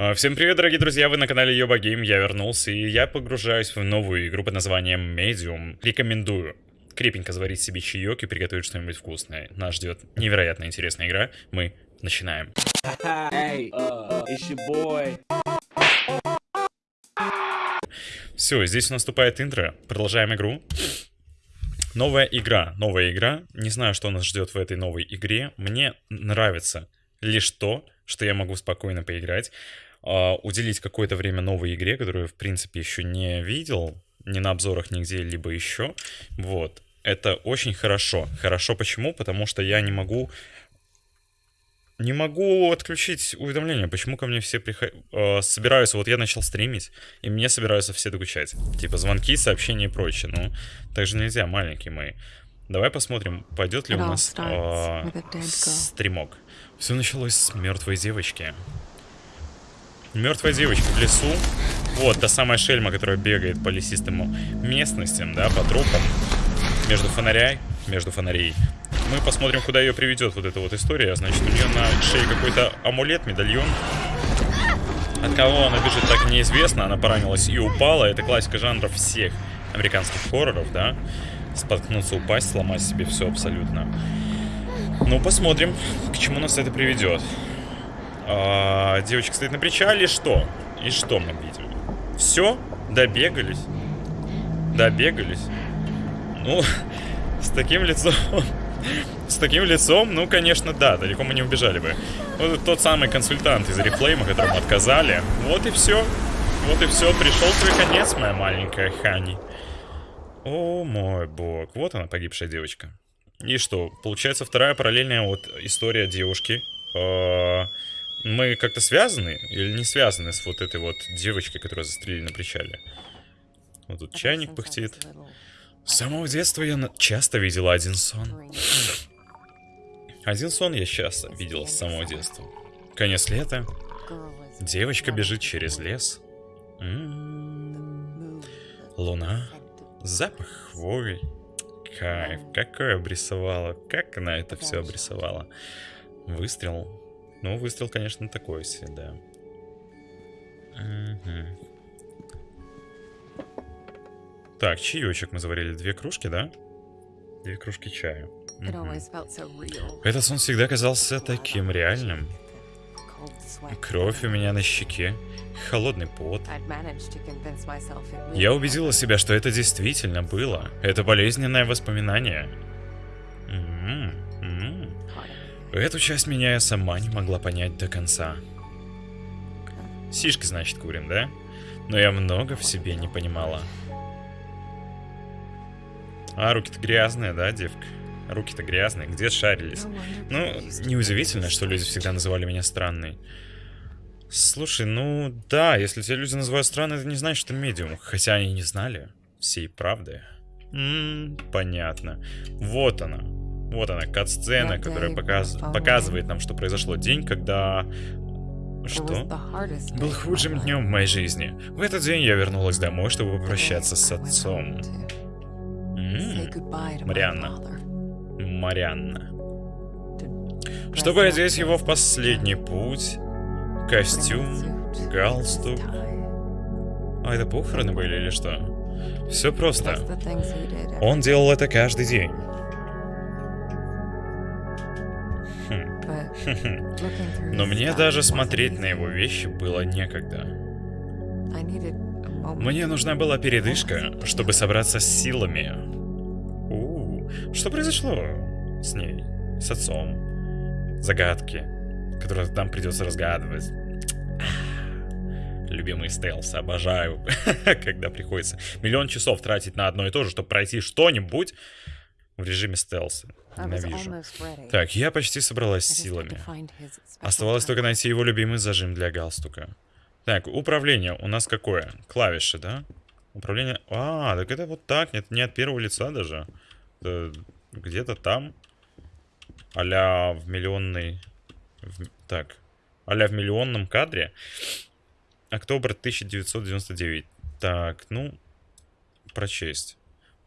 А, Всем привет, дорогие друзья, вы на канале Йоба Гейм, я вернулся, и я погружаюсь в новую игру под названием Medium. Рекомендую крепенько заварить себе чаек и приготовить что-нибудь вкусное. Нас ждет невероятно интересная игра, мы начинаем. Hey, uh. Все, здесь наступает интро, продолжаем игру. Новая игра, новая игра. Не знаю, что нас ждет в этой новой игре. Мне нравится лишь то, что я могу спокойно поиграть, а, уделить какое-то время новой игре, которую, в принципе, еще не видел, ни на обзорах, нигде либо еще. Вот. Это очень хорошо. Хорошо почему? Потому что я не могу... Не могу отключить уведомления. Почему ко мне все приход... э, собираются? Вот я начал стримить, и мне собираются все докучать. Типа звонки, сообщения и прочее. Ну, так же нельзя, маленькие мои. Давай посмотрим, пойдет ли у нас э, стримок. Все началось с мертвой девочки. Мертвая девочка в лесу. Вот, та самая шельма, которая бегает по лесистым местностям, да, по тропам. Между фонарей, между фонарей. Мы посмотрим, куда ее приведет вот эта вот история. Значит, у нее на шее какой-то амулет, медальон. От кого она бежит, так неизвестно. Она поранилась и упала. Это классика жанра всех американских хорроров, да. Споткнуться, упасть, сломать себе все абсолютно. Ну, посмотрим, к чему нас это приведет. А, девочка стоит на причале, что? И что мы видим? Все? Добегались? Добегались? Ну, с таким лицом... С таким лицом, ну, конечно, да, далеко мы не убежали бы. Вот тот самый консультант из Реплейма, которому отказали. Вот и все. Вот и все. Пришел твой конец, моя маленькая Хани. О мой бог. Вот она, погибшая девочка. И что, получается вторая параллельная вот история девушки. Э, Мы как-то связаны или не связаны с вот этой вот девочкой, которую застрелили на причале? Вот тут чайник пыхтит. С самого детства я на- часто видела один сон. Один сон я часто видела с самого детства. Конец лета. Девочка бежит через лес. М, Луна. Запах хвои. Кайф. Какое обрисовала. Как она это все обрисовала. Выстрел. Ну, выстрел, конечно, такой себе, да. Мгм. Так, чаечек мы заварили. Две кружки, да? Две кружки чая. Real. Этот сон всегда казался таким реальным. Кровь у меня на щеке, холодный пот. Я убедила себя, что это действительно было. Это болезненное воспоминание. М, Эту часть меня я сама не могла понять до конца. Сишки, значит, курим, да? Но я много в себе не понимала. А, руки-то грязные, да, девка? Руки-то грязные, где шарились? Ну, неудивительно, что люди всегда называли меня странной. Слушай, ну да, если тебя люди называют странной, это не значит, что ты медиум. Хотя они не знали всей правды. М, понятно. Вот она. Вот она, кат-сцена, которая показ- показывает нам, что произошло. День, когда... Что? Был худшим днем в моей жизни. В этот день я вернулась домой, чтобы попрощаться с отцом. Марианна. Марианна. Чтобы одеть его в последний путь, костюм, галстук. А это похороны были или что? Все просто. Он делал это каждый день. Но мне даже смотреть на его вещи было некогда. Мне нужна была передышка, чтобы собраться с силами. У, что произошло с ней? С отцом? Загадки, которые нам придется разгадывать. Любимые стелсы, обожаю, когда приходится миллион часов тратить на одно и то же, чтобы пройти что-нибудь в режиме стелса. Ненавижу. Так, я почти собралась с силами. Оставалось только найти его любимый зажим для галстука. Так, управление у нас какое? Клавиши, да? Управление... А, так это вот так, нет, не от первого лица даже. Где-то там. Аля в миллионной... в- Так, аля в миллионном кадре. Октобр 1999. Так, ну, прочесть.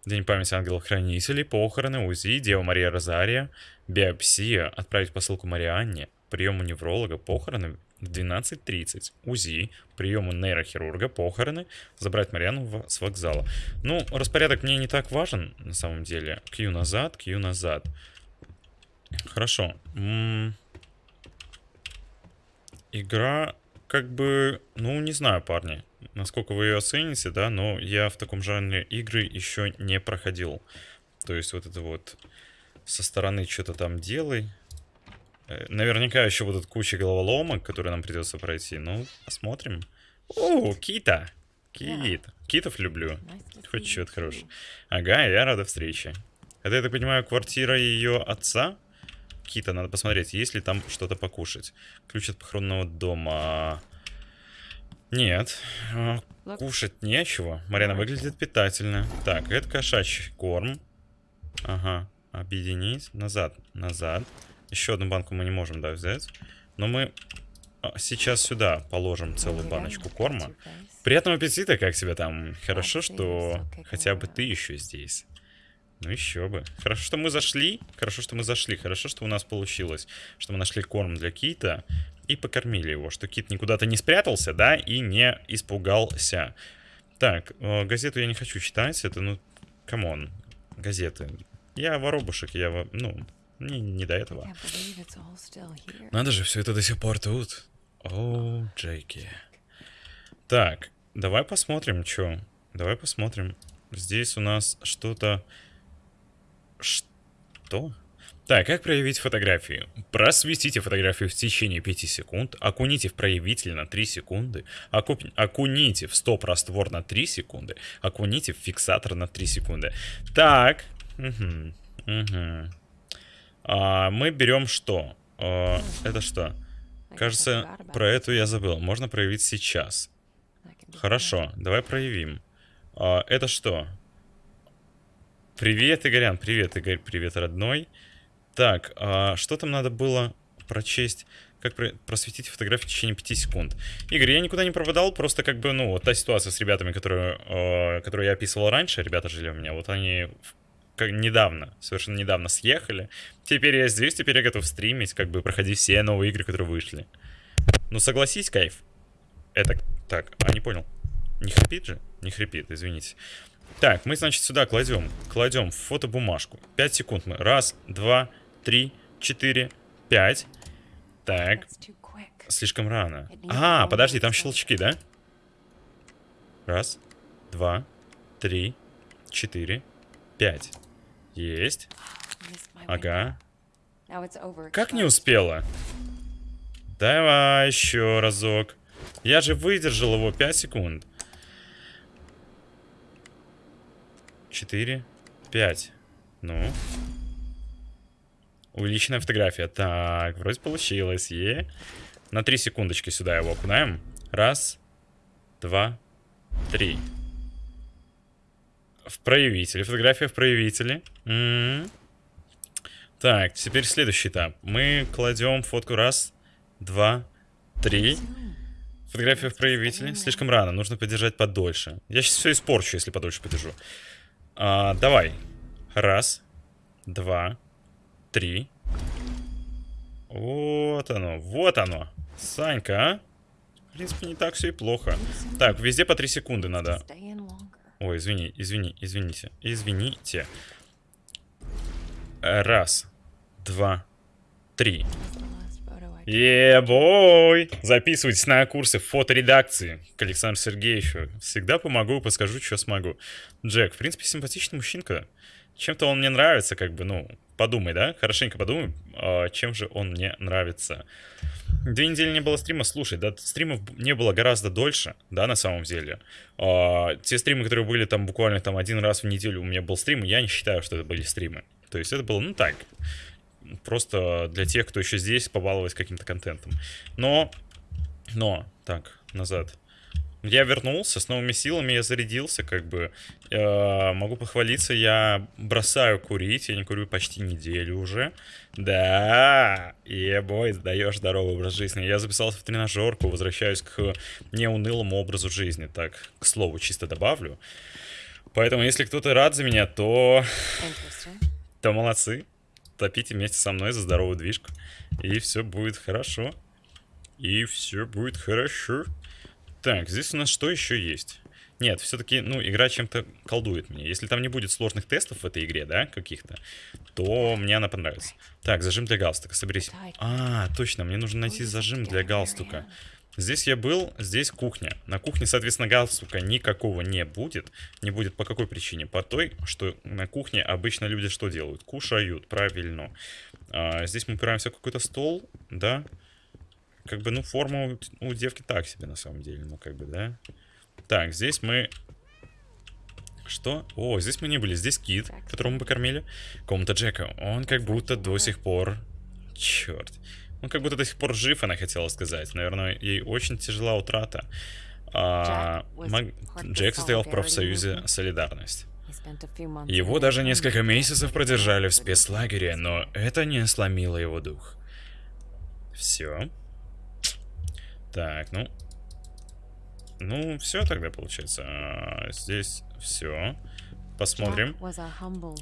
День памяти ангелов-хранителей, похороны, УЗИ, Дева Мария Розария, биопсия, отправить посылку Марианне, прием у невролога, похороны, в 12.30. УЗИ, приемы нейрохирурга, похороны, забрать Мариану в- с вокзала. Ну, распорядок мне не так важен, на самом деле. Кью назад, Кью назад. Хорошо. М, Игра, как бы, ну, не знаю, парни, насколько вы ее оцените, да, но я в таком жанре игры еще не проходил. То есть вот это вот со стороны что-то там делай. Э, Наверняка еще будут куча головоломок, которые нам придется пройти. Ну, посмотрим. О, Кита! Кит. Китов люблю. Хоть что-то хорошее. Ага, я рада встрече. Это, я так понимаю, квартира ее отца? Кита, надо посмотреть, есть ли там что-то покушать. Ключ от похоронного дома. Нет. Кушать нечего. Марина выглядит питательно. Так, это кошачий корм. Ага. Объединить. Назад. Назад. Еще одну банку мы не можем, да, взять. Но мы а, сейчас сюда положим целую баночку корма. Приятного аппетита, как тебя там? Хорошо, что хотя бы ты еще здесь. Ну еще бы. Хорошо, что мы зашли. Хорошо, что мы зашли. Хорошо, что у нас получилось. Что мы нашли корм для кита и покормили его. Что кит никуда-то не спрятался, да, и не испугался. Так, э, газету я не хочу читать. Это, ну, come on. Газеты. Я воробушек, я, ну, мне не до этого. Надо же, все это до сих пор тут. О, Джейки. Так, давай посмотрим, что. Давай посмотрим. Здесь у нас что-то... Что? Так, как проявить фотографию? Просветите фотографию в течение 5 секунд, окуните в проявитель на 3 секунды, окуп- окуните в стоп-раствор на 3 секунды, окуните в фиксатор на 3 секунды. Так, мгм, мгм. А, мы берем что? А, это что? Кажется, про эту я забыл. Можно проявить сейчас. Хорошо, давай проявим. А, это что? Привет, Игорян. Привет, Игорь. Привет, родной. Так, а что там надо было прочесть? Как про- просветить фотографию в течение 5 секунд? Игорь, я никуда не пропадал, просто как бы, ну, вот та ситуация с ребятами, которую, э, которую я описывал раньше, ребята жили у меня, вот они как недавно, совершенно недавно съехали. Теперь я здесь, теперь я готов стримить, как бы проходить все новые игры, которые вышли. Ну, согласись, кайф. Это, так, а, не понял. Не хрипит же? Не хрипит, извините. Так, мы, значит, сюда кладем, кладем фотобумажку. 5 секунд мы. Раз, два, три, четыре, пять. Так, слишком рано. А, подожди, там щелчки, да? Раз, два, три, четыре, пять. Есть. Ага. Как не успела? Давай еще разок. Я же выдержал его 5 секунд. 4, 5. Ну. Увеличенная фотография. Так, вроде получилось. Е. На 3 секундочки сюда его окунаем. Раз, два, три. В проявителе. Фотография в проявителе. М. Так, теперь следующий этап. Мы кладем фотку раз, два, три. Фотография в проявителе. Слишком рано, нужно подержать подольше. Я сейчас все испорчу, если подольше подержу. А, давай. Раз, два, три. Вот оно, вот оно. Санька, а? В принципе, не так все и плохо. Так, везде по 3 секунды надо. Ой, извини, извини, извините. Извините. Раз, два, три. Ебой! Записывайтесь на курсы фоторедакции к Александру Сергеевичу. Всегда помогу, подскажу, что смогу. Джек, в принципе, симпатичный мужчинка. Чем-то он мне нравится, как бы, ну, подумай, да? Хорошенько подумай, а, чем же он мне нравится. Две недели не было стрима, слушай, да, стримов не было гораздо дольше, да, на самом деле. А, те стримы, которые были там буквально там один раз в неделю у меня был стрим, я не считаю, что это были стримы. То есть это было, ну так, просто для тех, кто еще здесь, побаловать каким-то контентом. Но, но, так, назад. Я вернулся с новыми силами, я зарядился, как бы. Э, могу похвалиться, я бросаю курить, я не курю почти неделю уже. Да, ебой, даешь здоровый образ жизни. Я записался в тренажерку, возвращаюсь к неунылому образу жизни. Так, к слову, чисто добавлю. Поэтому, если кто-то рад за меня, то то молодцы. Топите вместе со мной за здоровую движку. И все будет хорошо. и все будет хорошо. Так, здесь у нас что еще есть? Нет, все-таки, ну, игра чем-то колдует мне. Если там не будет сложных тестов в этой игре, да, каких-то, то мне она понравится. Так, зажим для галстука, соберись. А, точно, мне нужно найти зажим для галстука. Здесь я был, здесь кухня. На кухне, соответственно, галстука никакого не будет. Не будет по какой причине? По той, что на кухне обычно люди что делают? Кушают, правильно. А, здесь мы упираемся в какой-то стол, да. Как бы, ну, форма у, у девки так себе, на самом деле. Ну, как бы, да. Так, здесь мы... Что? О, здесь мы не были. Здесь кит, которого мы покормили. Комната Джека. Он как будто до сих пор... Черт. Он как будто до сих пор жив, она хотела сказать. Наверное, ей очень тяжела утрата. А, Мак... Джек состоял в профсоюзе «Солидарность». Его даже несколько месяцев продержали в спецлагере, но это не сломило его дух. Все. Так, ну, ну, все тогда получается. А, здесь все. Посмотрим.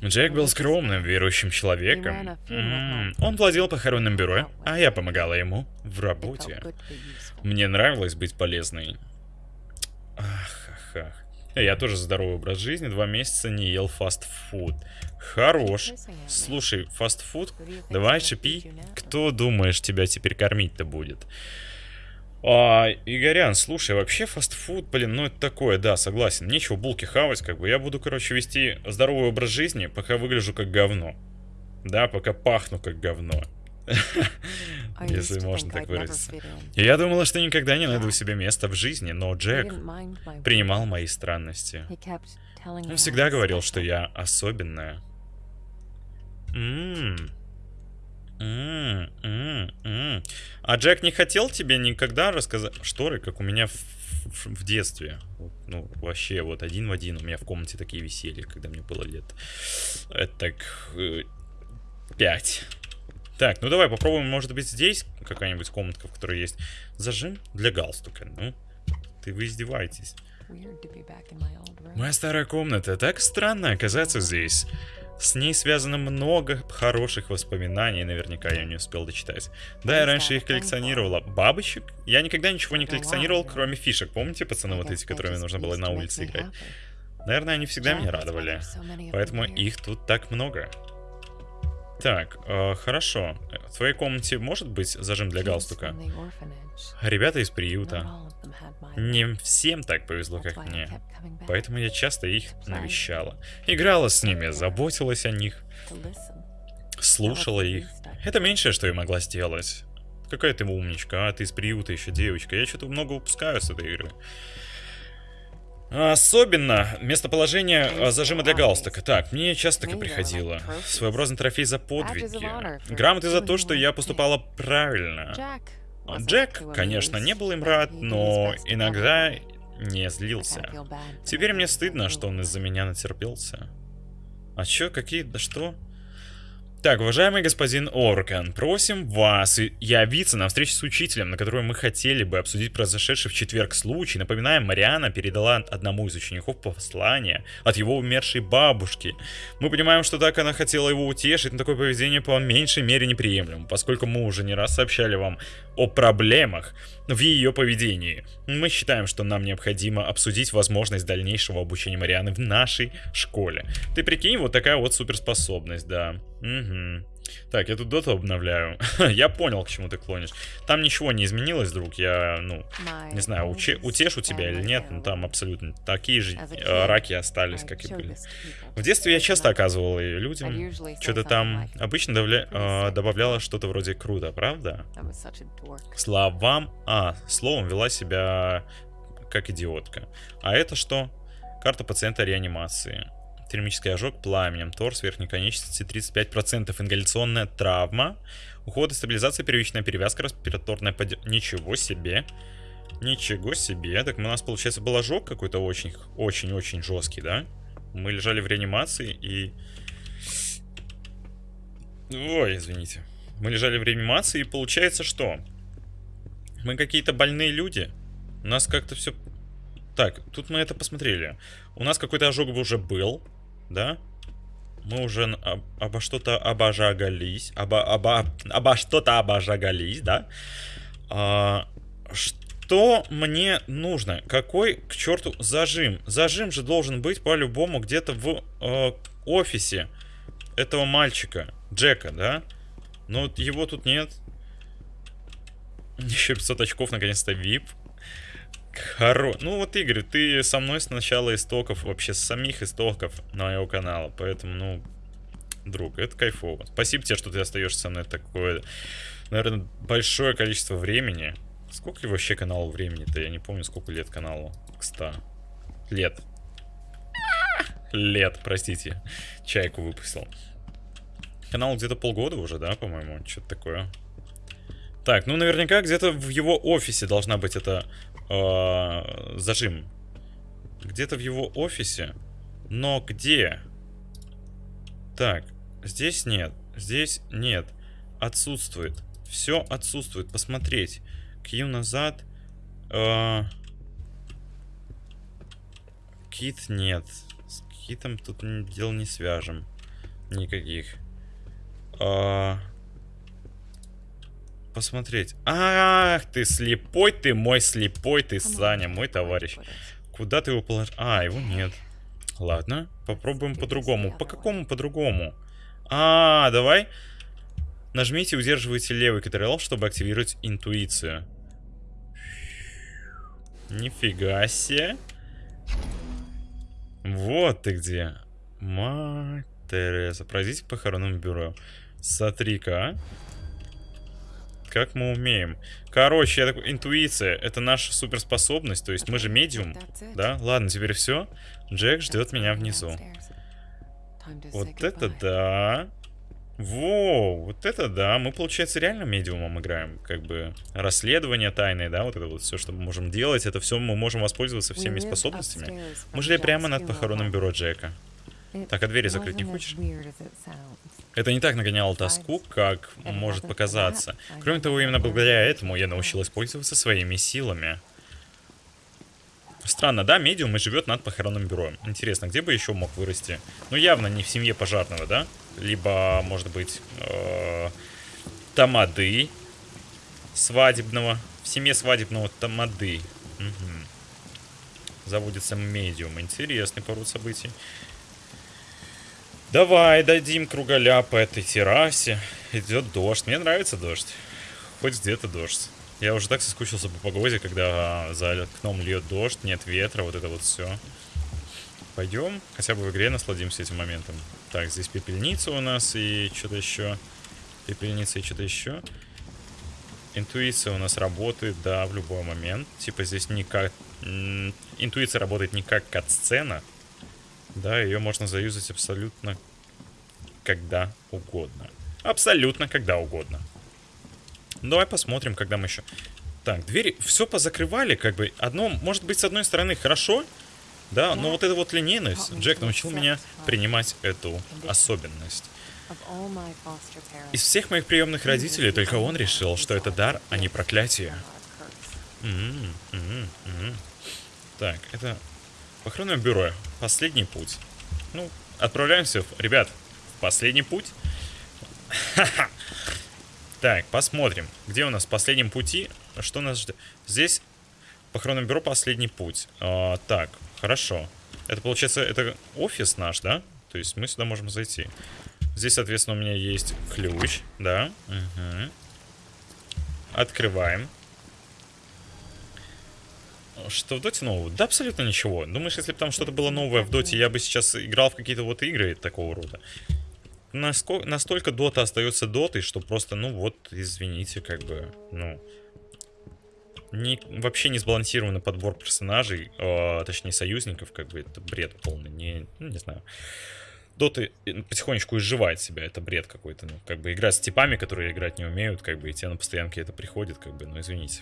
Джек был скромным, верующим человеком. М -м, он владел похоронным бюро, а я помогала ему в работе. Мне нравилось быть полезной. Ах, ах, ах. Я тоже здоровый образ жизни, два месяца не ел фастфуд. Хорош. Слушай, фастфуд, давай шипи. Кто думаешь, тебя теперь кормить-то будет? А, Игорян, слушай, вообще фастфуд, блин, ну это такое, да, согласен. Нечего булки хавать, как бы. Я буду, короче, вести здоровый образ жизни, пока выгляжу как говно. Да, пока пахну как говно. Если можно так выразиться. Я думала, что никогда не найду себе места в жизни, но Джек принимал мои странности. Он всегда говорил, что я особенная. Ммм. М -м -м а Джек не хотел тебе никогда рассказать шторы, как у меня в, в, в детстве? Ну, вообще, вот один в один у меня в комнате такие висели, когда мне было лет. Это так... Э, пять. Так, ну давай попробуем, может быть, здесь какая-нибудь комнатка, в которой есть зажим для галстука. Ну, ты вы издеваетесь. Моя старая комната. Так странно оказаться здесь. С ней связано много хороших воспоминаний, наверняка я не успел дочитать. Да, я раньше их коллекционировала. Бабочек? Я никогда ничего не коллекционировал, кроме фишек. Помните, пацаны, вот эти, которыми нужно было на улице играть? Наверное, они всегда меня радовали. Поэтому их тут так много. Так, э, хорошо. В твоей комнате может быть зажим для галстука? Ребята из приюта. Не всем так повезло, как мне. Поэтому я часто их навещала. Играла с ними, заботилась о них. Слушала их. Это меньшее, что я могла сделать. Какая ты умничка, а ты из приюта еще девочка. Я что-то много упускаю с этой игры. Особенно местоположение а, зажима для галстука. Так, мне часто так и приходило. Своеобразный трофей за подвиги. Грамоты за то, что я поступала правильно. Джек, конечно, не был им рад, но иногда не злился. Теперь мне стыдно, что он из-за меня натерпелся. А чё, какие, да что? Так, уважаемый господин Оркан, просим вас явиться на встречу с учителем, на которой мы хотели бы обсудить произошедший в четверг случай. Напоминаем, Мариана передала одному из учеников послание от его умершей бабушки. Мы понимаем, что так она хотела его утешить, но такое поведение по меньшей мере неприемлемо, поскольку мы уже не раз сообщали вам о проблемах в ее поведении. Мы считаем, что нам необходимо обсудить возможность дальнейшего обучения Марианы в нашей школе. Ты прикинь, вот такая вот суперспособность, да. Угу. Так, я тут доту обновляю. я понял, к чему ты клонишь. Там ничего не изменилось, друг. Я, ну, не знаю, уче утешу тебя или нет, но там абсолютно такие же э, раки остались, как и были. В детстве я часто оказывал ее людям. Что-то там обычно добавля э, добавляла что-то вроде круто, правда? Словам... А, словом вела себя как идиотка. А это что? Карта пациента реанимации термический ожог пламенем, торс верхней конечности 35%, ингаляционная травма, уход и стабилизация, первичная перевязка, респираторная поддержка. Ничего себе. Ничего себе. Так у нас, получается, был ожог какой-то очень-очень-очень жесткий, да? Мы лежали в реанимации и... Ой, извините. Мы лежали в реанимации и получается что? Мы какие-то больные люди. У нас как-то все... Так, тут мы это посмотрели. У нас какой-то ожог уже был да? Мы уже об, обо что-то обожагались, обо, обо, обо что-то обожагались, да? А, что мне нужно? Какой к черту зажим? Зажим же должен быть по-любому где-то в э, офисе этого мальчика, Джека, да? Но его тут нет. Еще 500 очков, наконец-то, VIP. Хоро... Ну вот, Игорь, ты со мной с начала истоков, вообще с самих истоков моего канала. Поэтому, ну, друг, это кайфово. Спасибо тебе, что ты остаешься со мной такое, наверное, большое количество времени. Сколько вообще каналу времени-то? Я не помню, сколько лет каналу. К 100. Лет. Лет, простите. Чайку выпустил. Канал где-то полгода уже, да, по-моему? Что-то такое. Так, ну наверняка где-то в его офисе должна быть эта э, зажим. Где-то в его офисе. Но где? Так, здесь нет. Здесь нет. Отсутствует. Все отсутствует. Посмотреть. Кью назад. Э, кит нет. С китом тут дел не свяжем. Никаких. Э, посмотреть. Ах, ты слепой, ты мой слепой, ты Саня, мой товарищ. Куда ты его положил? А, его нет. Ладно, попробуем по-другому. По какому по-другому? А, давай. Нажмите и удерживайте левый Ctrl, чтобы активировать интуицию. Нифига себе. Вот ты где. Мать Тереза. Пройдите к похоронному бюро. Смотри-ка, а. Как мы умеем. Короче, я такой, интуиция, это наша суперспособность, то есть мы же медиум, да? Ладно, теперь все. Джек ждет меня внизу. Вот это да. Во, вот это да. Мы, получается, реально медиумом играем. Как бы расследование тайное, да, вот это вот все, что мы можем делать, это все мы можем воспользоваться всеми способностями. Мы жили прямо над похоронным бюро Джека. Так, а двери закрыть не хочешь? Это не так нагоняло тоску, как может показаться. Кроме того, именно благодаря этому я научилась пользоваться своими силами. Странно, да, медиум и живет над похоронным бюро. Интересно, где бы еще мог вырасти? Ну, явно не в семье пожарного, да? Либо, может быть, э тамады свадебного. В семье свадебного тамады. Угу. Заводится медиум. Интересный пород событий. Давай дадим кругаля по этой террасе. Идет дождь. Мне нравится дождь. Хоть где-то дождь. Я уже так соскучился по погоде, когда за окном льет дождь, нет ветра, вот это вот все. Пойдем, хотя бы в игре насладимся этим моментом. Так, здесь пепельница у нас и что-то еще. Пепельница и что-то еще. Интуиция у нас работает, да, в любой момент. Типа здесь не как... Интуиция работает не как кат-сцена, да, ее можно заюзать абсолютно когда угодно. Абсолютно когда угодно. Давай посмотрим, когда мы еще... Так, двери все позакрывали, как бы. Одно, может быть, с одной стороны хорошо, да, но вот эта вот линейность, Джек научил меня принимать эту особенность. Из всех моих приемных родителей только он решил, что это дар, а не проклятие. М -м -м -м. Так, это Похоронное бюро. Последний путь. Ну, отправляемся, ребят, в последний путь. Так, посмотрим, где у нас в последнем пути, что нас ждет. Здесь похоронное бюро последний путь. А, так, хорошо. Это получается, это офис наш, да? То есть мы сюда можем зайти. Здесь, соответственно, у меня есть ключ, да? Угу. Открываем. Что в доте нового? Да абсолютно ничего. Думаешь, если бы там что-то было новое в доте, я бы сейчас играл в какие-то вот игры такого рода? Насколько, настолько дота остается дотой, что просто, ну вот, извините, как бы, ну... Не, вообще не сбалансированный подбор персонажей, э, точнее союзников, как бы это бред полный, не, ну, не знаю. Доты потихонечку изживает себя, это бред какой-то, ну, как бы играть с типами, которые играть не умеют, как бы, и тебе на постоянке это приходит, как бы, ну, извините.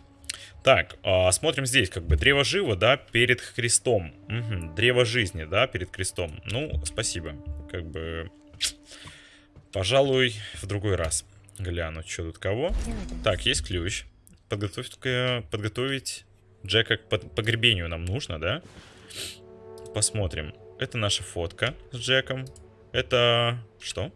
Так, а, смотрим здесь, как бы, древо живо, да, перед крестом. Угу, древо жизни, да, перед крестом. Ну, спасибо. Как бы, пожалуй, в другой раз гляну, что тут кого. Так, есть ключ. Подготовить, подготовить Джека к погребению нам нужно, да? Посмотрим. Это наша фотка с Джеком. Это... Что?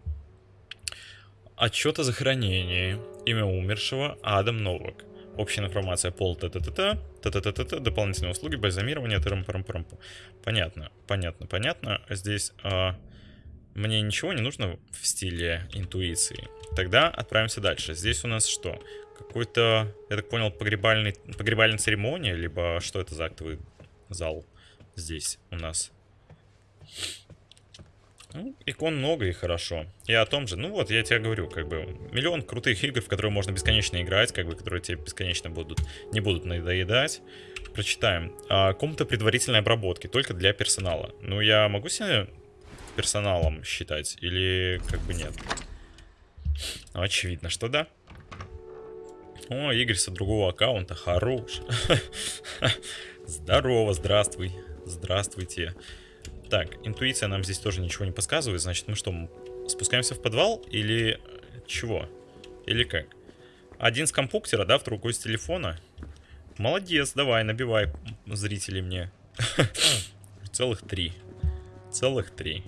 Отчет о захоронении. Имя умершего Адам Новак. Общая информация, пол, т-т-т-т, т-т-т-т, дополнительные услуги, бальзамирование, трам парам парам Понятно, понятно, понятно. Здесь а, мне ничего не нужно в стиле интуиции. Тогда отправимся дальше. Здесь у нас что? Какой-то, я так понял, погребальный, погребальная церемония, либо что это за актовый зал здесь у нас? Ну, икон много и хорошо. И о том же, ну вот, я тебе говорю, как бы, миллион крутых игр, в которые можно бесконечно играть, как бы, которые тебе бесконечно будут, не будут надоедать. Прочитаем. А, комната предварительной обработки, только для персонала. Ну, я могу себя персоналом считать, или как бы нет? Очевидно, что да. О, Игорь со другого аккаунта, хорош. Здорово, здравствуй. Здравствуйте. Так, интуиция нам здесь тоже ничего не подсказывает. Значит, мы что, спускаемся в подвал или чего? Или как? Один с компьютера, да, в другой с телефона. Молодец, давай, набивай зрители мне. Целых три. Целых три.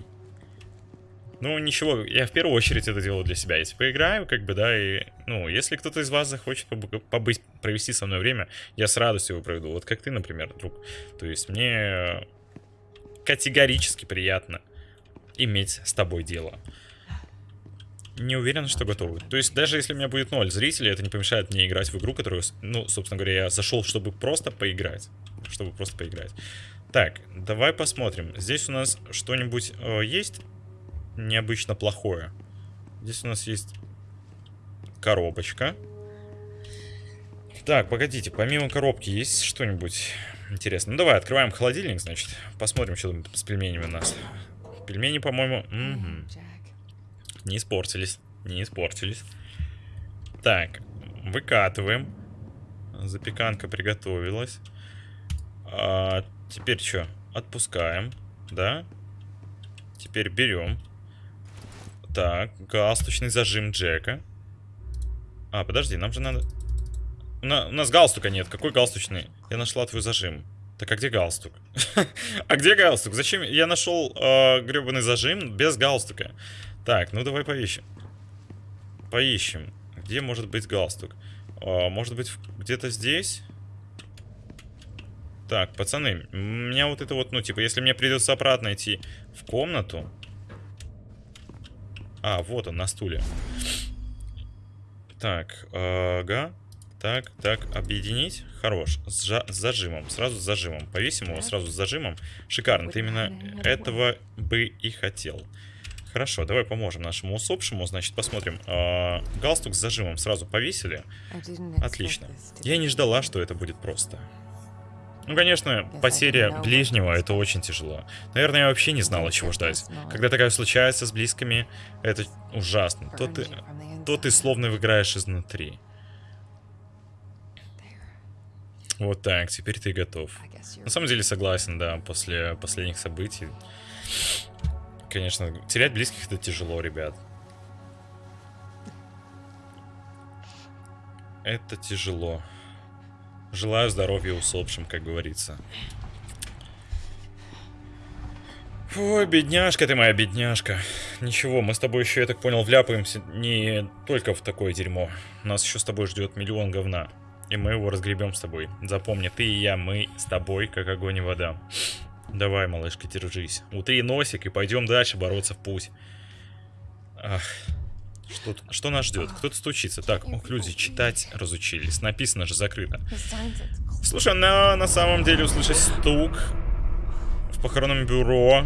Ну, ничего, я в первую очередь это делаю для себя. Если поиграю, как бы, да, и, ну, если кто-то из вас захочет побыть, провести со мной время, я с радостью его проведу. Вот как ты, например, друг. То есть мне категорически приятно иметь с тобой дело. Не уверен, что готовы. То есть, даже если у меня будет ноль зрителей, это не помешает мне играть в игру, которую, ну, собственно говоря, я зашел, чтобы просто поиграть. Чтобы просто поиграть. Так, давай посмотрим. Здесь у нас что-нибудь э, есть необычно плохое? Здесь у нас есть коробочка. Так, погодите, помимо коробки есть что-нибудь интересное? Ну давай, открываем холодильник, значит. Посмотрим, что там с пельменями у нас. Пельмени, по-моему, угу. не испортились. Не испортились. Так, выкатываем. Запеканка приготовилась. А, теперь что? Отпускаем, да? Теперь берем. Так, галстучный зажим Джека. А, подожди, нам же надо... У, на... у нас галстука нет. Какой галстучный? Я нашла твой зажим. Так, а где галстук? а где галстук? Зачем? Я нашел э, гребаный зажим без галстука. Так, ну давай поищем. Поищем. Где может быть галстук? Э, может быть, где-то здесь? Так, пацаны, у меня вот это вот, ну, типа, если мне придется обратно идти в комнату... А, вот он, на стуле. Так, ага. Так, так, объединить. Хорош. С, с зажимом. Сразу с зажимом. Повесим его сразу с зажимом. Шикарно. Ты именно этого бы и хотел. Хорошо, давай поможем нашему усопшему. Значит, посмотрим. Э, галстук с зажимом сразу повесили. Отлично. Я не ждала, что это будет просто. Ну, конечно, потеря ближнего это очень тяжело. Наверное, я вообще не знала, чего ждать. Когда такая случается с близкими, это ужасно. То ты, то ты словно выиграешь изнутри. Вот так, теперь ты готов. На самом деле согласен, да, после последних событий. Конечно, терять близких это тяжело, ребят. Это тяжело. Желаю здоровья усопшим, как говорится. Ой, бедняжка ты моя, бедняжка. Ничего, мы с тобой еще, я так понял, вляпаемся не только в такое дерьмо. Нас еще с тобой ждет миллион говна. И мы его разгребем с тобой. Запомни, ты и я, мы с тобой, как огонь и вода. Давай, малышка, держись. Утри носик и пойдем дальше бороться в путь. Ах. Что, что нас ждет? Кто-то стучится. Так, ох, люди читать разучились. Написано же закрыто. Слушай, на, на самом деле услышать стук в похоронном бюро.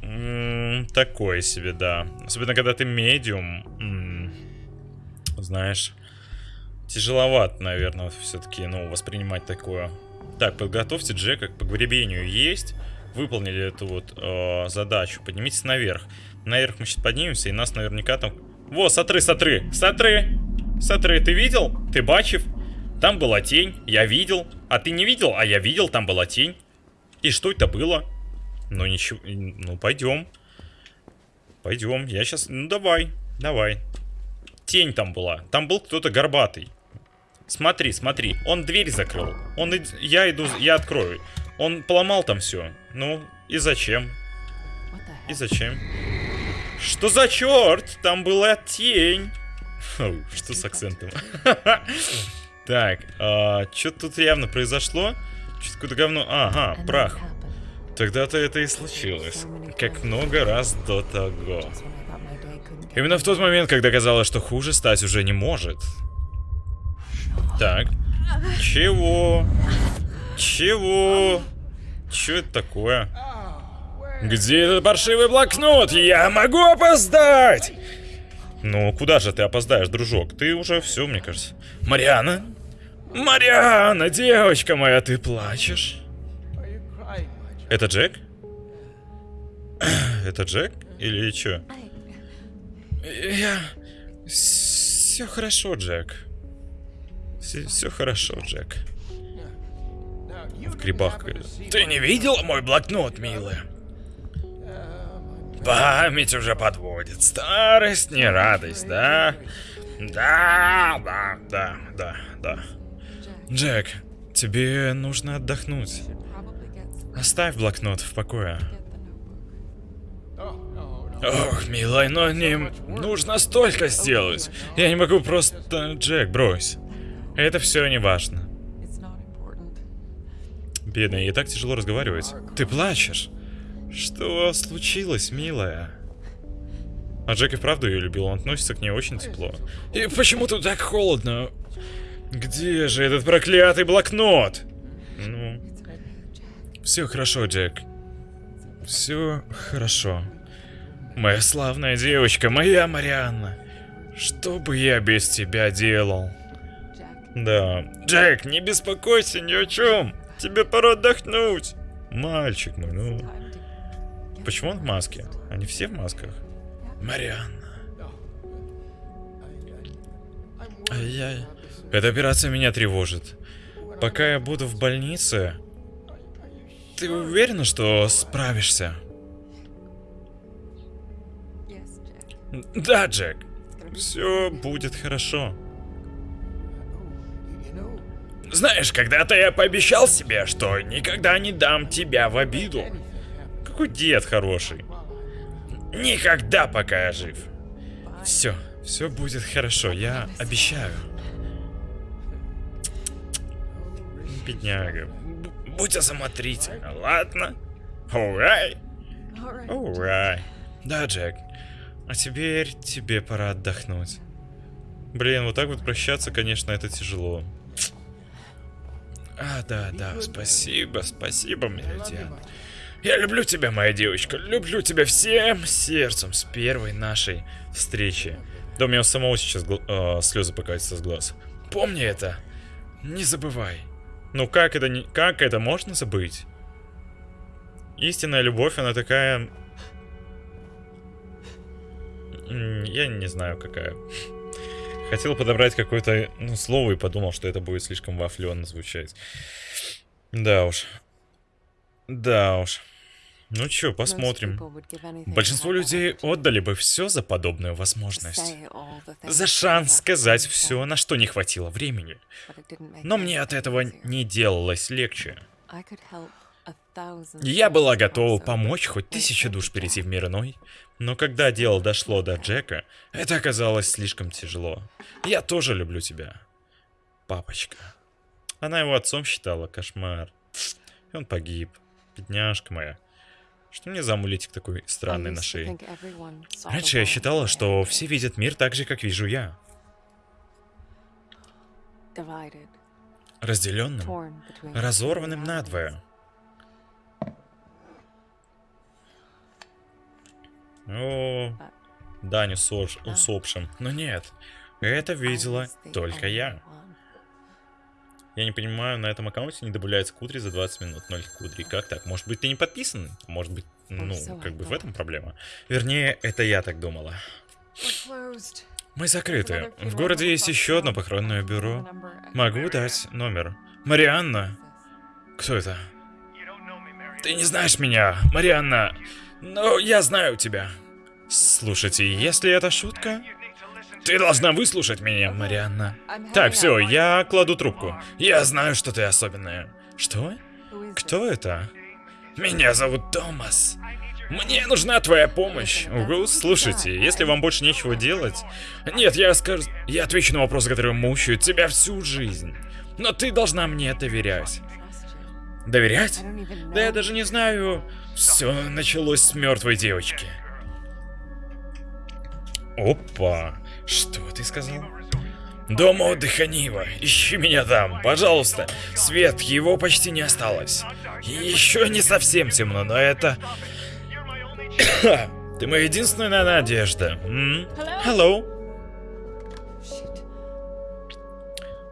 М -м, такое себе, да. Особенно, когда ты медиум. М -м, знаешь, тяжеловато, наверное, все-таки, ну, воспринимать такое. Так, подготовьте Джека к погребению есть. Выполнили эту вот э, задачу. Поднимитесь наверх. Наверх мы сейчас поднимемся, и нас наверняка там... Во, смотри, смотри, смотри, смотри, ты видел? Ты бачив? Там была тень, я видел. А ты не видел? А я видел, там была тень. И что это было? Ну ничего, ну пойдем. Пойдем, я сейчас... Ну давай, давай. Тень там была, там был кто-то горбатый. Смотри, смотри, он дверь закрыл. Он, я иду, я открою. Он поломал там все. Ну, и зачем? И зачем? Что за черт? Там была тень. Что с акцентом? Так, что тут явно произошло? Что-то какое-то говно. Ага, прах. Тогда-то это и случилось. Как много раз до того. Именно в тот момент, когда казалось, что хуже стать уже не может. Так. Чего? Чего? Че это такое? Где этот паршивый блокнот? Я могу опоздать! Ну, куда же ты опоздаешь, дружок? Ты уже все, мне кажется. Мариана? Мариана, девочка моя, ты плачешь? Это Джек? Это Джек? Или что? Я... Все хорошо, Джек. Все хорошо, Джек. В грибах. Ты не видела мой блокнот, милая? Память уже подводит. Старость не радость, да? Да, да, да, да, да. Джек, тебе нужно отдохнуть. Оставь блокнот в покое. Ох, милая, но не нужно столько сделать. Я не могу просто... Джек, брось. Это все не важно. Бедная, ей так тяжело разговаривать. Ты плачешь? Что случилось, милая? А Джек и вправду ее любил, он относится к ней очень тепло. И почему тут так холодно? Где же этот проклятый блокнот? Ну, все хорошо, Джек. Все хорошо. Моя славная девочка, моя Марианна. Что бы я без тебя делал? Да. Джек, не беспокойся ни о чем. Тебе пора отдохнуть. Мальчик мой, ну. Почему он в маске? Они все в масках? Марианна. Ай-яй. Эта операция меня тревожит. Пока я буду в больнице... Ты уверена, что справишься? Да, Джек. Все будет хорошо. Знаешь, когда-то я пообещал себе, что никогда не дам тебя в обиду. Какой дед хороший. Никогда, пока я жив. Все, все будет хорошо, я обещаю. Бедняга. Будь осмотрительна, ладно? Урай, урай. Да, Джек. А теперь тебе пора отдохнуть. Блин, вот так вот прощаться, конечно, это тяжело. А, да, да, спасибо, спасибо, Меридиан. Я люблю тебя, моя девочка, люблю тебя всем сердцем с первой нашей встречи. Да у меня у самого сейчас э, слезы покатятся с глаз. Помни это, не забывай. Ну как это, не, как это можно забыть? Истинная любовь, она такая... Я не знаю, какая. Хотел подобрать какое-то ну, слово и подумал, что это будет слишком вафленно звучать. Да уж. Да уж. Ну чё, посмотрим. Большинство людей отдали бы все за подобную возможность. За шанс сказать все, на что не хватило времени. Но мне от этого не делалось легче. Я была готова помочь хоть тысяче came душ перейти в мир иной, но когда дело дошло до Джека, это оказалось слишком тяжело. Я тоже люблю тебя, папочка. Она его отцом считала, кошмар. И он погиб. Бедняжка моя. Что мне за амулетик такой странный на шее? Раньше я считала, что все видят мир так же, как вижу я. Разделенным, разорванным надвое. О, Даню сош- усопшим. Но нет, это видела только only я. Я не понимаю, на этом аккаунте не добавляется кудри за 20 минут. 0 кудри. Как так? Может быть, ты не подписан? Может быть, ну, как бы в этом проблема. Вернее, это я так думала. Мы закрыты. В городе есть еще одно похоронное бюро. Могу дать номер. Марианна. Кто это? Ты не знаешь меня, Марианна. Но я знаю тебя. Слушайте, если это шутка, ты должна выслушать меня, Марианна. Так, все, я кладу трубку. Я знаю, что ты особенная. Что? Кто это? Меня зовут Томас. Мне нужна твоя помощь. Угу, слушайте, если вам больше нечего делать... Нет, я скажу... Я отвечу на вопросы, которые мучают тебя всю жизнь. Но ты должна мне доверять. Доверять? Да я даже не знаю. Все началось с мертвой девочки. Опа. Что ты сказал? Дом отдыха Нива. Ищи меня там, пожалуйста. Свет, его почти не осталось. Еще не совсем темно, но это... Ты моя единственная надежда. Hello.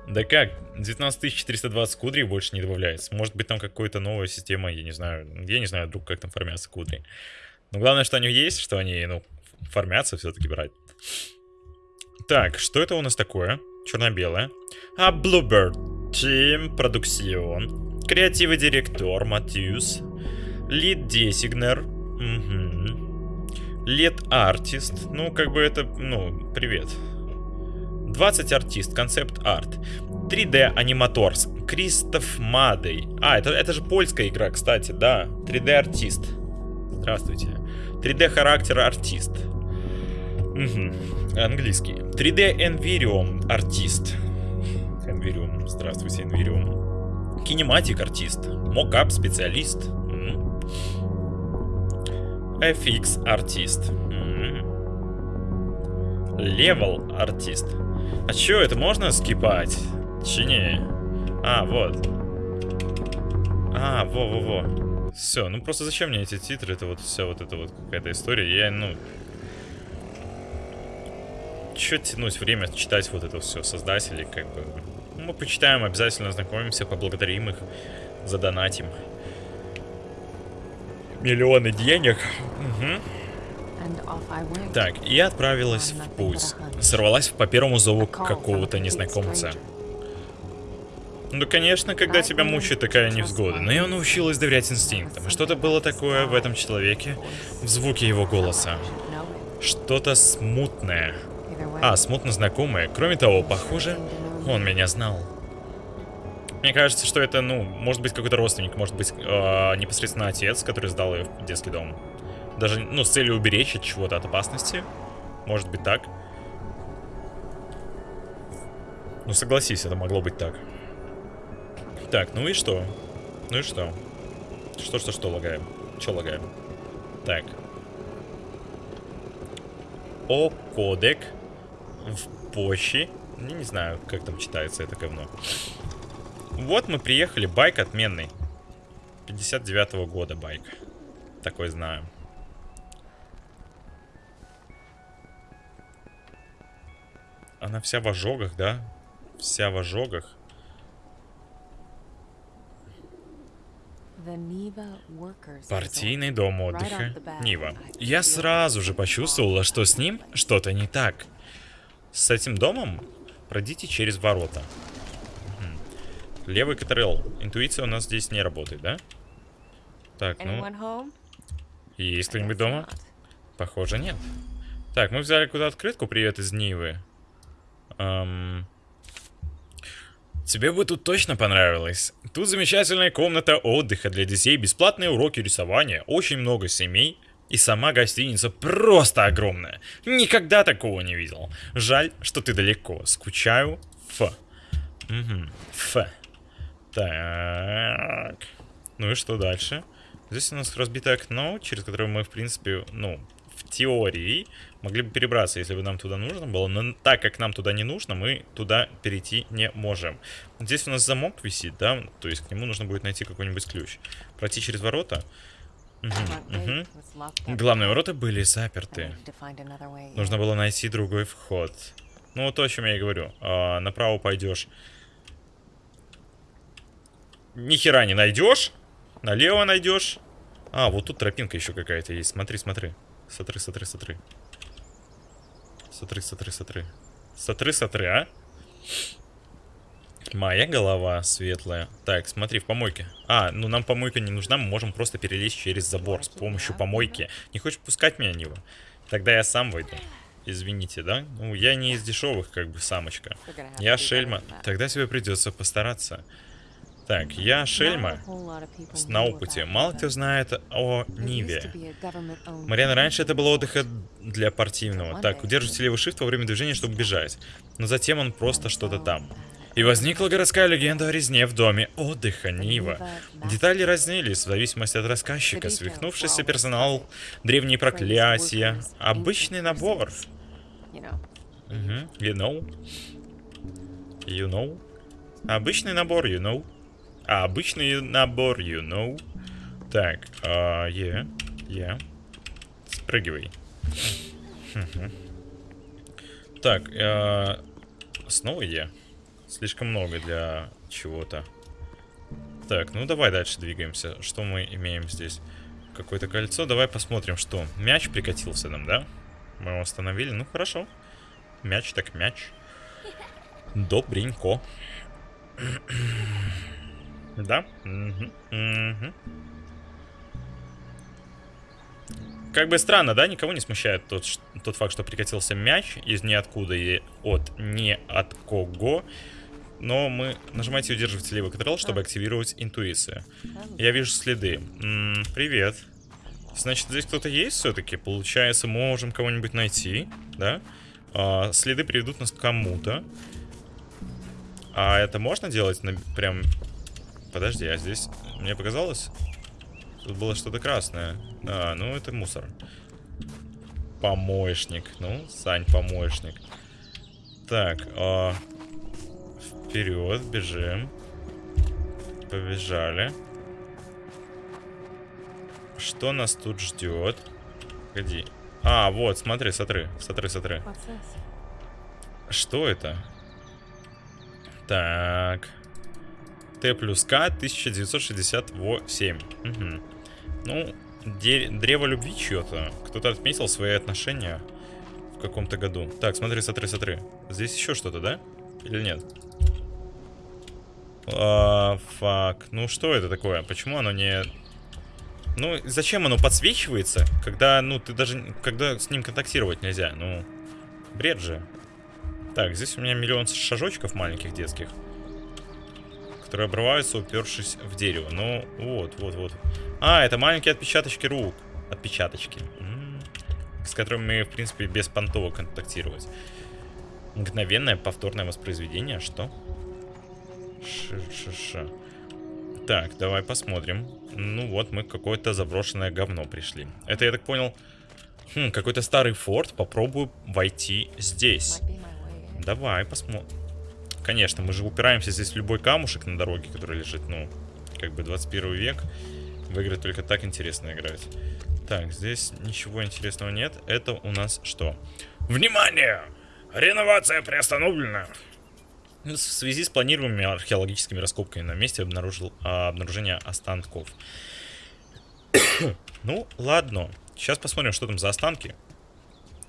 Да как? 19420 кудрей больше не добавляется. Может быть там какая-то новая система, я не знаю. Я не знаю, друг, как там формятся кудри. Но главное, что они есть, что они, ну, формятся все-таки брать. Так, что это у нас такое? Черно-белое. А, Bluebird Team, продукцион. Креативный директор Матьюс. Лид Десигнер. Лид Артист. Ну, как бы это, ну, привет. 2D artist, concept art. 3D animators. Кристоф Мадей. А, это, это же польская игра, кстати, да. 3D артист. Здравствуйте. 3D character artist. Мгм. Английский. 3D Envirium artist. Envirium. Здравствуйте, Envirium. Cinematic artist. Mocap specialist. FX artist. М. Левел артист. А чё, это можно скипать? Чи? А, вот. А, во-во-во. Все, ну просто зачем мне эти титры? Это вот вся вот эта вот какая-то история. Я, ну... Чё тянуть время читать вот это все создателей, как бы. Ну, Мы почитаем, обязательно ознакомимся, поблагодарим их, задонатим. Миллионы денег. Went. Так, и отправилась в путь. Сорвалась по первому зову какого-то незнакомца. Ну, конечно, когда тебя мучает такая невзгода, но я научилась доверять инстинктам. Что-то было такое в этом человеке, в звуке его голоса. Что-то смутное. А, смутно знакомое. Кроме того, похоже, он меня знал. Мне кажется, что это, ну, может быть какой-то родственник, может быть э, непосредственно отец, который сдал ее в детский дом. Даже, ну, с целью уберечь от чего-то, от опасности. Может быть так. Ну, согласись, это могло быть так. Так, ну и что? Ну и что? Что, что, что лагаем? Че лагаем? Так. О, кодек. В Пощи. Я не знаю, как там читается это говно. Вот мы приехали, байк отменный. 59-го года байк. Такой знаю. Она вся в ожогах, да? Вся в ожогах. Партийный дом отдыха. Нива. Я сразу же почувствовала, что с ним что-то не так. С этим домом пройдите через ворота. Левый КТРЛ. Интуиция у нас здесь не работает, да? Так, ну... Есть кто-нибудь дома? Похоже, нет. Так, мы взяли куда открытку. Привет из Нивы. Эм, Тебе бы тут точно понравилось. Тут замечательная комната отдыха для детей, бесплатные уроки рисования, очень много семей. И сама гостиница просто огромная. Никогда такого не видел. Жаль, что ты далеко. Скучаю. Ф. Угу. Ф. Так. Ну и что дальше? Здесь у нас разбитое окно, через которое мы, в принципе, ну, теории могли бы перебраться, если бы нам туда нужно было. Но так как нам туда не нужно, мы туда перейти не можем. Здесь у нас замок висит, да? То есть к нему нужно будет найти какой-нибудь ключ. Пройти через ворота. Мгм, мгм. Главные ворота были заперты. Нужно было найти другой вход. Ну, вот то, о чем я и говорю. А, направо пойдешь. Ни хера не найдешь. Налево найдешь. А, вот тут тропинка еще какая-то есть. Смотри, смотри. Смотри, смотри, смотри. Смотри, смотри, смотри. Смотри, смотри, а? Моя голова светлая. Так, смотри, в помойке. А, ну нам помойка не нужна, мы можем просто перелезть через забор с помощью помойки. Не хочешь пускать меня, Нива? Тогда я сам войду. Извините, да? Ну, я не из дешевых, как бы, самочка. Я шельма. Тогда тебе придется постараться. Так, я Шельма. На опыте. Мало кто знает о Ниве. Мариан, раньше это был company. отдых для партийного. Так, удерживайте левый shift во время движения, чтобы бежать. Но затем он просто что-то там. И возникла городская легенда о резне в доме отдыха Нива. Детали разнились в зависимости от рассказчика. Свихнувшийся персонал, древние проклятия. Обычный набор. Мгм, You know. You know. Обычный набор, you know. А, обычный набор, you know. Так, а, е, е. Спрыгивай. Мгм. Так, э, снова е. Слишком много для чего-то. Так, ну давай дальше двигаемся. Что мы имеем здесь? Какое-то кольцо. Давай посмотрим, что. Мяч прикатился нам, да? Мы его остановили. Ну, хорошо. Мяч так мяч. Добренько. Да? Мгм, мгм. Как бы странно, да? Никого не смущает тот, тот факт, что прикатился мяч из ниоткуда и от не от кого. Но мы нажимаете и удерживаете левый контрол, чтобы активировать интуицию. Я вижу следы. М, привет. Значит, здесь кто-то есть все-таки? Получается, можем кого-нибудь найти, да? А, следы приведут нас к кому-то. А это можно делать на, прям... Подожди, а здесь... Мне показалось? Тут было что-то красное. А, ну это мусор. Помоечник. Ну, Сань, помоечник. Так, а... Вперед, бежим. Побежали. Что нас тут ждет? Погоди. А, вот, смотри, смотри, смотри, смотри. Что это? Так. Т плюс К 1968. Мгм. Ну, древо любви чье-то. Кто-то отметил свои отношения в каком-то году. Так, смотри, смотри, смотри. Здесь еще что-то, да? Или нет? А, фак. Ну, что это такое? Почему оно не... Ну, зачем оно подсвечивается, когда, ну, ты даже... Когда с ним контактировать нельзя? Ну, бред же. Так, здесь у меня миллион шажочков маленьких детских. Которые обрываются, упершись в дерево. Ну, вот, вот, вот. А, это маленькие отпечаточки рук. Отпечаточки. С которыми в принципе, без понтово контактировать. Мгновенное повторное воспроизведение. Что? Ш-ш-ш. Так, давай посмотрим. Ну вот, мы какое-то заброшенное говно пришли. Это, я так понял, хм, какой-то старый форт. Попробую войти здесь. Давай, посмотрим. Конечно, мы же упираемся здесь в любой камушек на дороге, который лежит, ну, как бы 21 век. В игры только так интересно играть. Так, здесь ничего интересного нет. Это у нас что? Внимание! Реновация приостановлена! В связи с планируемыми археологическими раскопками на месте обнаружил а, обнаружение останков. ну, ладно. Сейчас посмотрим, что там за останки.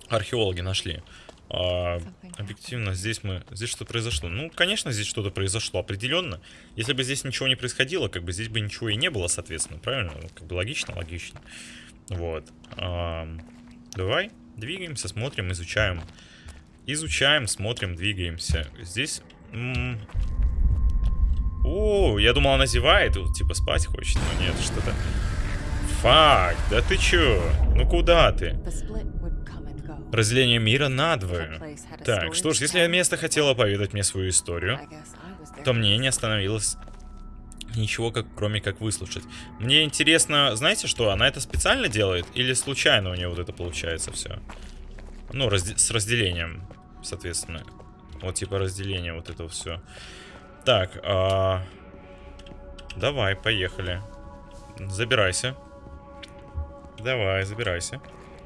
Археологи нашли. А, объективно, здесь мы... Здесь что произошло? Ну, конечно, здесь что-то произошло, определенно. Если бы здесь ничего не происходило, как бы здесь бы ничего и не было, соответственно, правильно? Ну, Как бы логично, логично. Вот. Ам, давай, двигаемся, смотрим, изучаем. Изучаем, смотрим, двигаемся. Здесь... О, я думал, она зевает, вот, типа спать хочет, но нет, что-то... Фак, да ты чё? Ну куда ты? Разделение мира надвое. Так, что ж, если место хотело поведать мне свою историю, то мне не остановилось ничего, как, кроме как выслушать. Мне интересно, знаете что, она это специально делает или случайно у нее вот это получается все? Ну, разде- с разделением, соответственно. Вот типа разделение вот этого все. Так, а, давай, поехали. Забирайся. Давай, забирайся.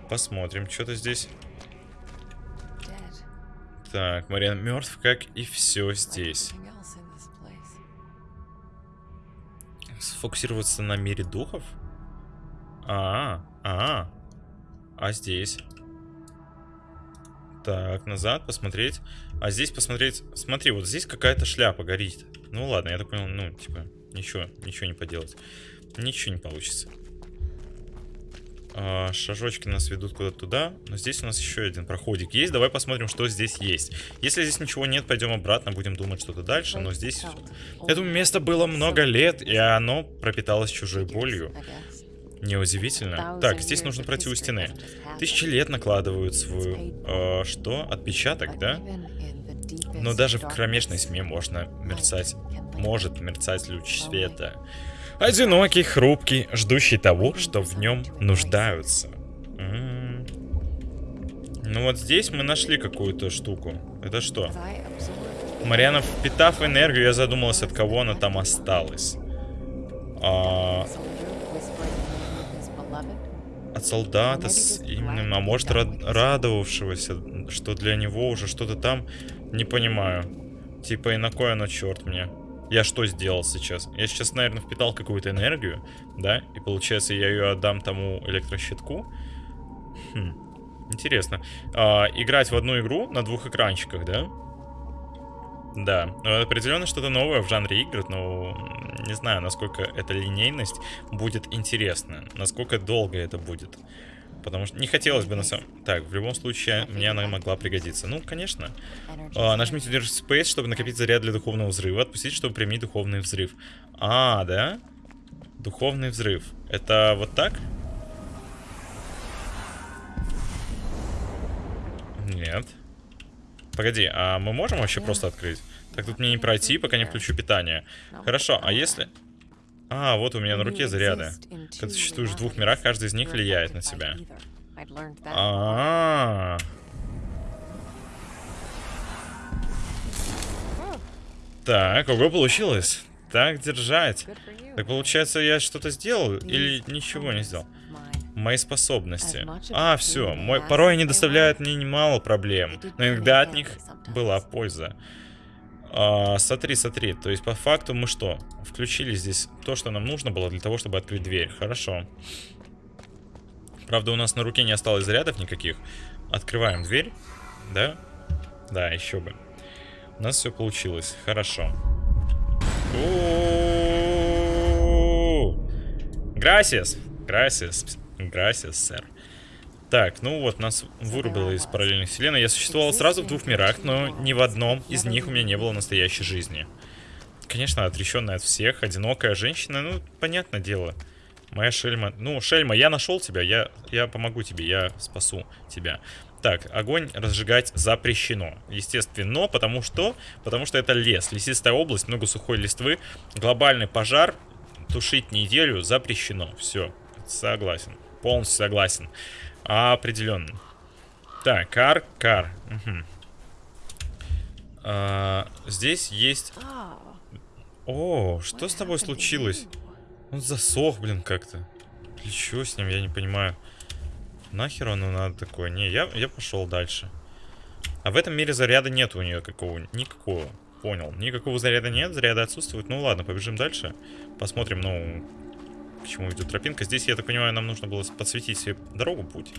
Посмотрим, что-то здесь. Так, Мариан мертв, как и все здесь. Сфокусироваться на мире духов? А, а, а здесь? Так, назад посмотреть. А здесь посмотреть... Смотри, вот здесь какая-то шляпа горит. Ну ладно, я так понял, ну, типа, ничего, ничего не поделать. Ничего не получится. А, шажочки нас ведут куда-то туда. Но здесь у нас еще один проходик есть. Давай посмотрим, что здесь есть. Если здесь ничего нет, пойдем обратно, будем думать что-то дальше. Но здесь... Этому место было много лет, и оно пропиталось чужой болью. Неудивительно. Так, здесь нужно пройти у стены. Тысячи лет накладывают свою... э, что? Отпечаток, да? Но даже в кромешной тьме можно мерцать... Может мерцать луч света. Одинокий, хрупкий, ждущий того, что в нем нуждаются. Ну вот здесь мы нашли какую-то штуку. Это что? Мариана, впитав энергию, я задумалась, от кого она там осталась. А, от солдата с именем, а может рад- радовавшегося, что для него уже что-то там, не понимаю. Типа и на кой оно, черт мне. Я что сделал сейчас? Я сейчас, наверное, впитал какую-то энергию, да? И получается, я ее отдам тому электрощитку. Хм. Интересно. А, играть в одну игру на двух экранчиках, да? Да, ну, определенно что-то новое в жанре игр, но не знаю, насколько эта линейность будет интересна, насколько долго это будет. Потому что не хотелось бы на самом... Так, в любом случае, мне она могла пригодиться. Ну, конечно. А, нажмите держите Space, чтобы накопить заряд для духовного взрыва. Отпустить, чтобы применить духовный взрыв. А, да? Духовный взрыв. Это вот так? Нет. Погоди, а мы можем вообще просто открыть? Так тут мне не пройти, пока не включу питание. Хорошо, а если... А, вот у меня на руке заряды. Когда существуешь в двух мирах, каждый из них влияет на тебя. А, -а, -а. Так, ого, получилось. Так держать. Так получается, я что-то сделал или ничего не сделал? Мои способности. А, все. Мой... Порой они доставляют мне немало проблем, но иногда от них была польза. А, смотри, смотри. То есть, по факту мы что? Включили здесь то, что нам нужно было для того, чтобы открыть дверь. Хорошо. Правда, у нас на руке не осталось зарядов никаких. Открываем дверь. Да? Да, еще бы. У нас все получилось. Хорошо. Грасис. Грасис. Грасис, сэр. Так, ну вот, нас вырубило из параллельных вселенной. Я существовал сразу в двух мирах, но ни в одном из них у меня не было настоящей жизни. Конечно, отреченная от всех, одинокая женщина, ну, понятное дело. Моя Шельма... Ну, Шельма, я нашел тебя, я, я помогу тебе, я спасу тебя. Так, огонь разжигать запрещено. Естественно, потому что... Потому что это лес, лесистая область, много сухой листвы. Глобальный пожар тушить неделю запрещено. Все, согласен. Полностью согласен. Определенно. Так, кар, кар. Угу. А, здесь есть... О, что с тобой случилось? Он засох, блин, как-то. Или с ним, я не понимаю. Нахер оно надо такое? Не, я, я пошел дальше. А в этом мире заряда нет у нее какого никакого. Понял. Никакого заряда нет, заряда отсутствует. Ну ладно, побежим дальше. Посмотрим, ну, чему идет тропинка. Здесь, я так понимаю, нам нужно было подсветить себе дорогу, путь.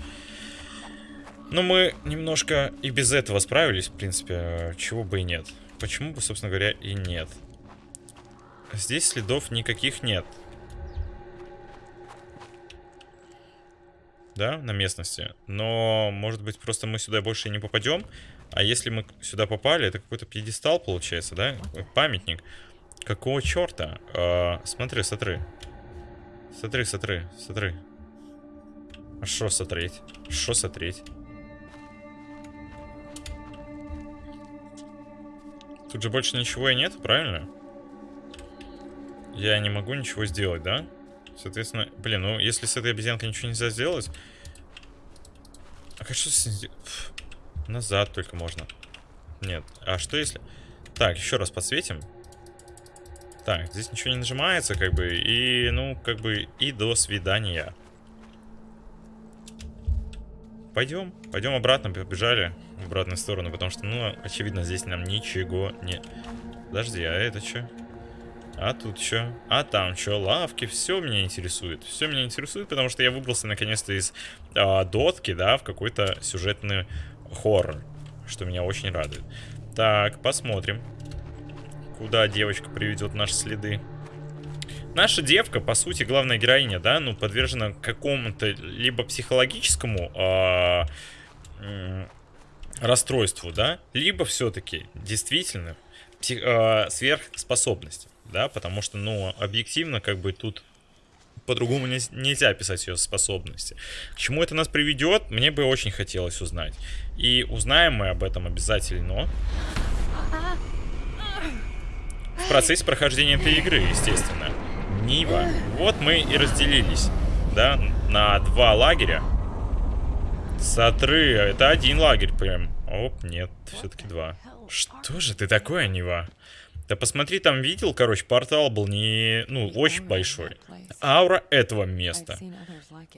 Но мы немножко и без этого справились, в принципе, чего бы и нет. Почему бы, собственно говоря, и нет. Здесь следов никаких нет. Да, на местности. Но, может быть, просто мы сюда больше не попадем. А если мы сюда попали, это какой-то пьедестал получается, да? Памятник. Какого черта? А, смотри, смотри. Смотри, смотри, смотри. А что смотреть? Что смотреть? Тут же больше ничего и нет, правильно? Я не могу ничего сделать, да? Соответственно, блин, ну если с этой обезьянкой ничего нельзя сделать... А как что с... Назад только можно. Нет. А что если... Так, еще раз подсветим. Так, здесь ничего не нажимается, как бы, и, ну, как бы, и до свидания. Пойдем, пойдем обратно, побежали в обратную сторону, потому что, ну, очевидно, здесь нам ничего не... Подожди, а это что? А тут что? А там что? Лавки, все меня интересует. Все меня интересует, потому что я выбрался наконец-то из а, дотки, да, в какой-то сюжетный хоррор, что меня очень радует. Так, посмотрим. Куда девочка приведет наши следы? наша девка, по сути, главная героиня, да, ну, подвержена какому-то либо психологическому а, м, расстройству, да, либо все-таки действительно а, сверхспособности, да, потому что, ну, объективно, как бы тут по-другому не- нельзя описать ее способности. К чему это нас приведет, мне бы очень хотелось узнать. И узнаем мы об этом обязательно в процессе прохождения этой игры, естественно. Нива. Вот мы и разделились, да, на два лагеря. Сатры, это один лагерь прям. Оп, нет, все-таки два. Что же ты такое, Нива? Да посмотри, там видел, короче, портал был не, ну, очень большой. Аура этого места.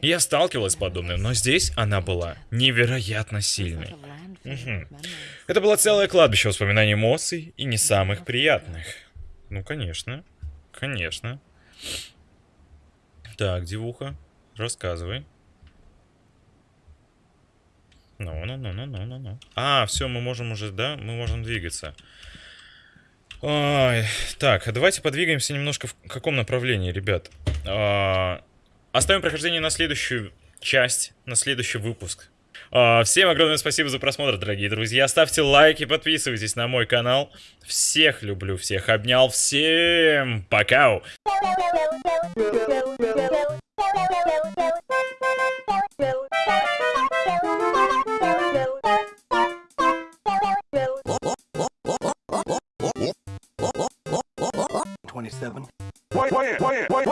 Я сталкивалась с подобным, но здесь она была невероятно сильной. Мгм. Это было целое кладбище воспоминаний эмоций и не самых приятных. Ну, конечно. Конечно. Так, девуха, рассказывай. Ну, ну, ну, ну, ну, ну, ну. А, все, мы можем уже, да? Мы можем двигаться. Ой, так, давайте подвигаемся немножко в каком направлении, ребят. А, оставим прохождение на следующую часть, на следующий выпуск. А, всем огромное спасибо за просмотр, дорогие друзья. Ставьте лайки, подписывайтесь на мой канал. Всех люблю, всех обнял. Всем пока! Twenty-seven. Wait, wait,